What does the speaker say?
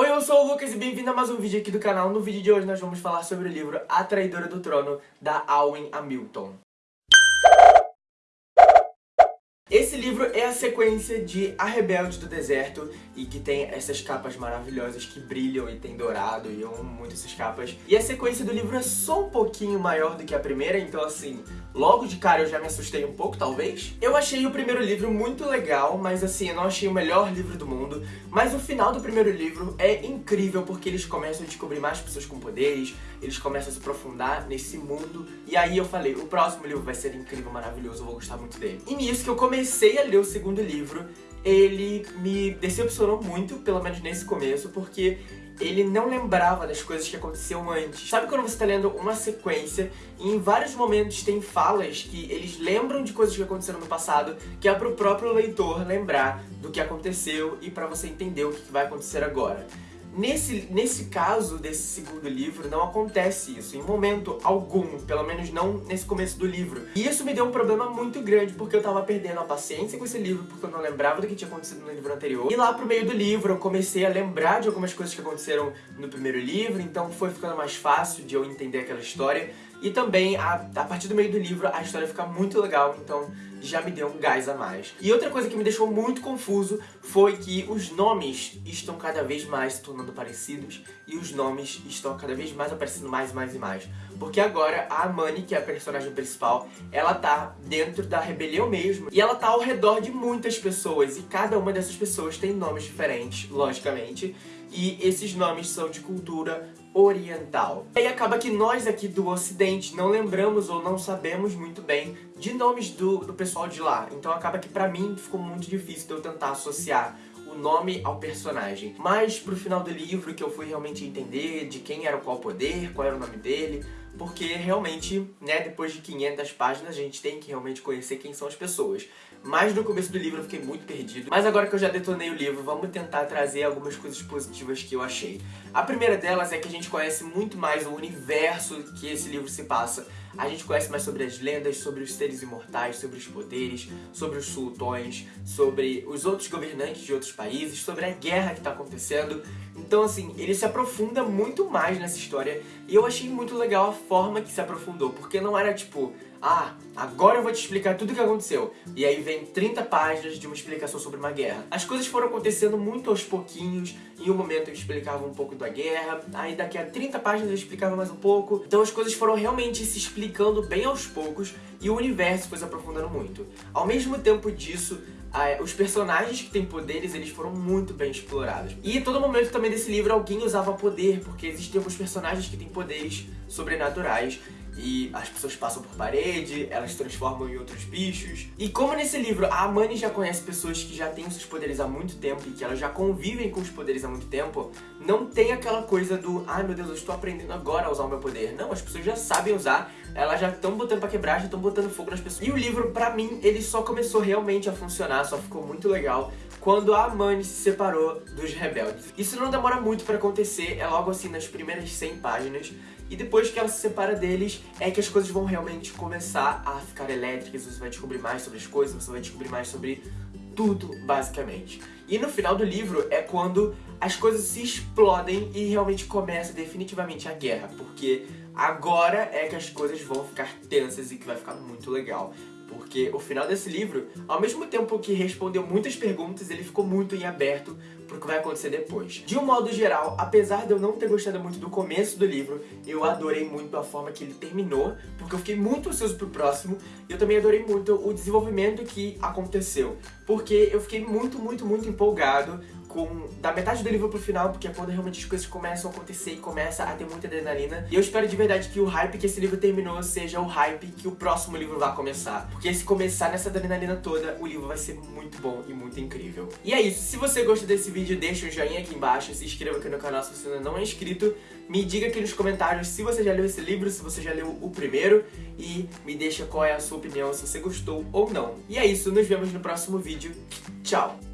Oi, eu sou o Lucas e bem-vindo a mais um vídeo aqui do canal. No vídeo de hoje nós vamos falar sobre o livro A Traidora do Trono, da Alwyn Hamilton. Esse livro é a sequência de A Rebelde do Deserto e que tem essas capas maravilhosas que brilham e tem dourado e eu amo muito essas capas. E a sequência do livro é só um pouquinho maior do que a primeira, então assim, logo de cara eu já me assustei um pouco, talvez. Eu achei o primeiro livro muito legal, mas assim, eu não achei o melhor livro do mundo. Mas o final do primeiro livro é incrível porque eles começam a descobrir mais pessoas com poderes, eles começam a se aprofundar nesse mundo. E aí eu falei, o próximo livro vai ser incrível, maravilhoso, eu vou gostar muito dele. E nisso que eu comecei comecei a ler o segundo livro, ele me decepcionou muito, pelo menos nesse começo, porque ele não lembrava das coisas que aconteciam antes. Sabe quando você está lendo uma sequência e em vários momentos tem falas que eles lembram de coisas que aconteceram no passado, que é pro próprio leitor lembrar do que aconteceu e para você entender o que vai acontecer agora. Nesse, nesse caso desse segundo livro, não acontece isso, em momento algum, pelo menos não nesse começo do livro. E isso me deu um problema muito grande, porque eu tava perdendo a paciência com esse livro, porque eu não lembrava do que tinha acontecido no livro anterior. E lá pro meio do livro eu comecei a lembrar de algumas coisas que aconteceram no primeiro livro, então foi ficando mais fácil de eu entender aquela história. E também, a, a partir do meio do livro, a história fica muito legal, então já me deu um gás a mais. E outra coisa que me deixou muito confuso foi que os nomes estão cada vez mais se tornando parecidos e os nomes estão cada vez mais aparecendo mais e mais e mais. Porque agora a Amani, que é a personagem principal, ela tá dentro da rebelião mesmo e ela tá ao redor de muitas pessoas e cada uma dessas pessoas tem nomes diferentes, logicamente, e esses nomes são de cultura oriental. E aí acaba que nós aqui do ocidente não lembramos ou não sabemos muito bem de nomes do, do pessoal de lá. Então acaba que pra mim ficou muito difícil de eu tentar associar o nome ao personagem. Mas pro final do livro que eu fui realmente entender de quem era qual poder, qual era o nome dele, porque realmente, né, depois de 500 páginas, a gente tem que realmente conhecer quem são as pessoas. Mas no começo do livro eu fiquei muito perdido. Mas agora que eu já detonei o livro, vamos tentar trazer algumas coisas positivas que eu achei. A primeira delas é que a gente conhece muito mais o universo que esse livro se passa. A gente conhece mais sobre as lendas, sobre os seres imortais, sobre os poderes, sobre os sultões, sobre os outros governantes de outros países, sobre a guerra que está acontecendo. Então, assim, ele se aprofunda muito mais nessa história e eu achei muito legal a forma que se aprofundou, porque não era tipo, ah, agora eu vou te explicar tudo o que aconteceu. E aí vem 30 páginas de uma explicação sobre uma guerra. As coisas foram acontecendo muito aos pouquinhos. Em um momento eu explicava um pouco da guerra, aí daqui a 30 páginas eu explicava mais um pouco. Então as coisas foram realmente se explicando bem aos poucos e o universo foi se aprofundando muito. Ao mesmo tempo disso, os personagens que têm poderes, eles foram muito bem explorados. E em todo momento também desse livro alguém usava poder, porque existem alguns personagens que têm poderes sobrenaturais e as pessoas passam por parede, elas se transformam em outros bichos. E como nesse livro a Amani já conhece pessoas que já têm os seus poderes há muito tempo e que elas já convivem com os poderes há muito tempo, não tem aquela coisa do ai meu Deus, eu estou aprendendo agora a usar o meu poder. Não, as pessoas já sabem usar, elas já estão botando pra quebrar, já estão botando fogo nas pessoas. E o livro, pra mim, ele só começou realmente a funcionar, só ficou muito legal quando a Amani se separou dos rebeldes. Isso não demora muito pra acontecer, é logo assim nas primeiras 100 páginas, e depois que ela se separa deles, é que as coisas vão realmente começar a ficar elétricas, você vai descobrir mais sobre as coisas, você vai descobrir mais sobre tudo, basicamente. E no final do livro é quando as coisas se explodem e realmente começa definitivamente a guerra, porque agora é que as coisas vão ficar tensas e que vai ficar muito legal porque o final desse livro, ao mesmo tempo que respondeu muitas perguntas, ele ficou muito em aberto pro que vai acontecer depois. De um modo geral, apesar de eu não ter gostado muito do começo do livro, eu adorei muito a forma que ele terminou, porque eu fiquei muito ansioso pro próximo, e eu também adorei muito o desenvolvimento que aconteceu, porque eu fiquei muito, muito, muito empolgado com da metade do livro pro final, porque é quando realmente as coisas começam a acontecer e começa a ter muita adrenalina. E eu espero de verdade que o hype que esse livro terminou seja o hype que o próximo livro vai começar. Porque se começar nessa adrenalina toda, o livro vai ser muito bom e muito incrível. E é isso, se você gostou desse vídeo, deixa um joinha aqui embaixo, se inscreva aqui no canal se você ainda não é inscrito, me diga aqui nos comentários se você já leu esse livro, se você já leu o primeiro, e me deixa qual é a sua opinião, se você gostou ou não. E é isso, nos vemos no próximo vídeo. Tchau!